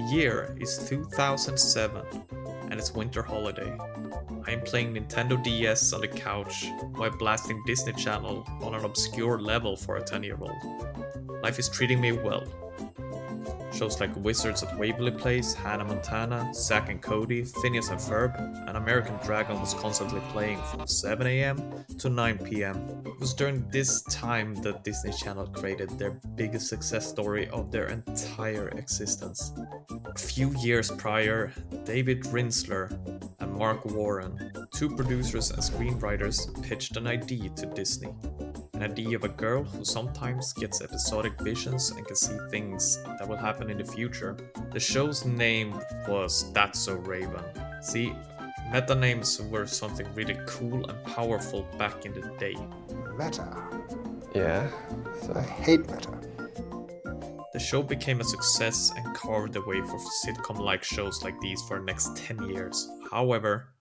The year is 2007 and it's winter holiday. I am playing Nintendo DS on the couch while blasting Disney Channel on an obscure level for a 10 year old. Life is treating me well. Shows like Wizards at Waverly Place, Hannah Montana, Zack and Cody, Phineas and Ferb, and American Dragon was constantly playing from 7am to 9pm. It was during this time that Disney Channel created their biggest success story of their entire existence. A few years prior, David Rinsler and Mark Warren, two producers and screenwriters, pitched an idea to Disney an idea of a girl who sometimes gets episodic visions and can see things that will happen in the future. The show's name was That's So Raven. See, meta names were something really cool and powerful back in the day. Meta. Yeah. So. I hate meta. The show became a success and carved the way for sitcom-like shows like these for the next 10 years. However,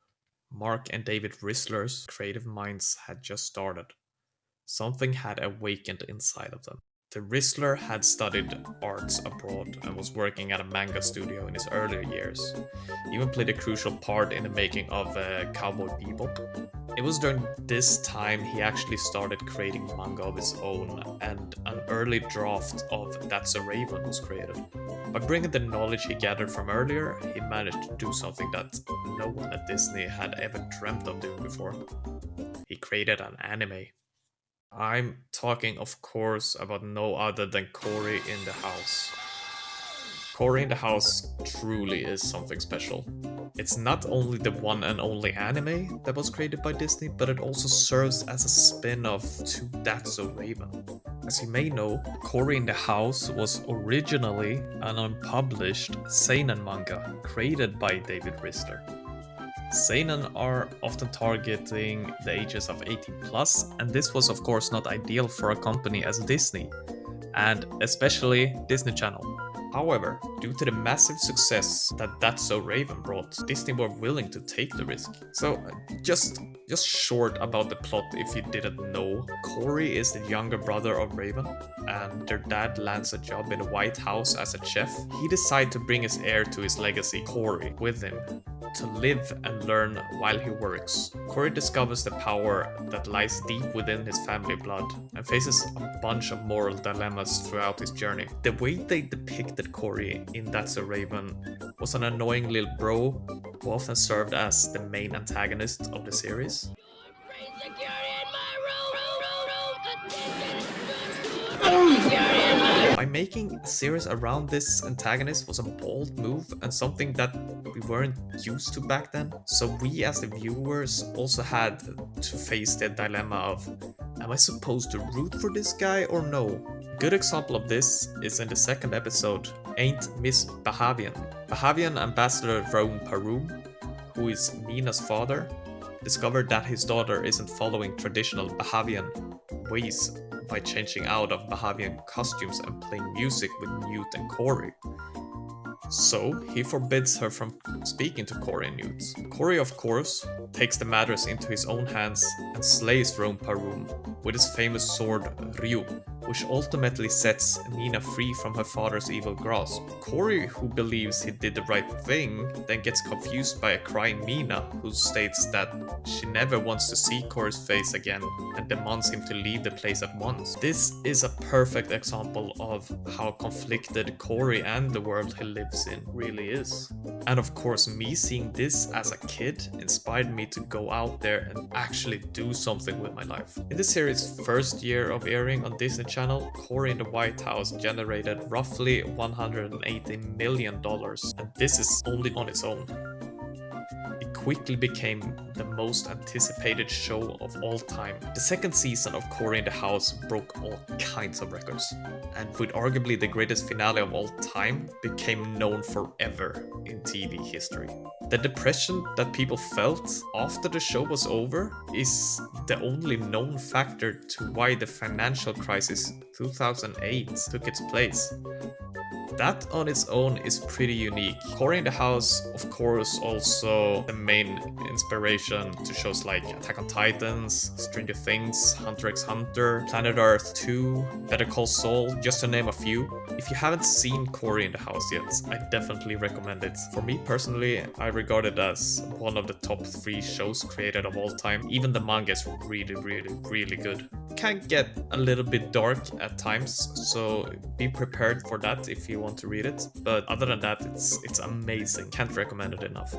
Mark and David Rinsler's creative minds had just started. Something had awakened inside of them. The Rinsler had studied arts abroad and was working at a manga studio in his earlier years. He even played a crucial part in the making of uh, Cowboy Bebop. It was during this time he actually started creating manga of his own and an early draft of That's a Raven was created. By bringing the knowledge he gathered from earlier, he managed to do something that no one at Disney had ever dreamt of doing before. He created an anime. I'm talking, of course, about no other than Cory in the House. Cory in the House truly is something special. It's not only the one and only anime that was created by Disney, but it also serves as a spin-off to That's So Raven. As you may know, Cory in the House was originally an unpublished seinen manga created by David Rinsler. Seinen are often targeting the ages of 18 plus, and this was of course not ideal for a company as Disney, and especially Disney Channel. However, due to the massive success that That's So Raven brought, Disney were willing to take the risk. So just just short about the plot if you didn't know. Cory is the younger brother of Raven and their dad lands a job in the White House as a chef. He decides to bring his heir to his legacy, Cory, with him to live and learn while he works. Cory discovers the power that lies deep within his family blood and faces a bunch of moral dilemmas throughout his journey. The way they depicted Cory in That's a Raven was an annoying little bro who often served as the main antagonist of the series. By making a series around this antagonist was a bold move and something that we weren't used to back then. So we as the viewers also had to face the dilemma of, am I supposed to root for this guy or no? A good example of this is in the second episode, Ain't Miss Bahavian. Bahavian ambassador Rome Paroom, who is Nina's father, discovered that his daughter isn't following traditional Bahavian ways by changing out of Bahavian costumes and playing music with Newt and Cory. So, he forbids her from speaking to Cory and Newt. Cory, of course, takes the matters into his own hands and slays Rome Paroom with his famous sword Ryu, which ultimately sets Meena free from her father's evil grasp. Cory, who believes he did the right thing, then gets confused by a crying Meena, who states that she never wants to see Cory's face again and demands him to leave the place at once. This is a perfect example of how conflicted Cory and the world he lives in really is. And of course, me seeing this as a kid inspired me to go out there and actually do something with my life. In the series' first year of airing on Disney Channel, channel, in the White House generated roughly $180 million, and this is only on its own. Quickly became the most anticipated show of all time. The second season of Cory in the House broke all kinds of records, and with arguably the greatest finale of all time, became known forever in TV history. The depression that people felt after the show was over is the only known factor to why the financial crisis 2008 took its place. That on its own is pretty unique. Cory in the House, of course, also the main inspiration to shows like Attack on Titans, Stranger Things, Hunter x Hunter, Planet Earth 2, Better Call Saul, just to name a few. If you haven't seen Cory in the House yet, I definitely recommend it. For me personally, I regard it as one of the top three shows created of all time. Even the manga is really, really, really good. Can get a little bit dark at times, so be prepared for that if want to read it. But other than that, it's it's amazing. Can't recommend it enough.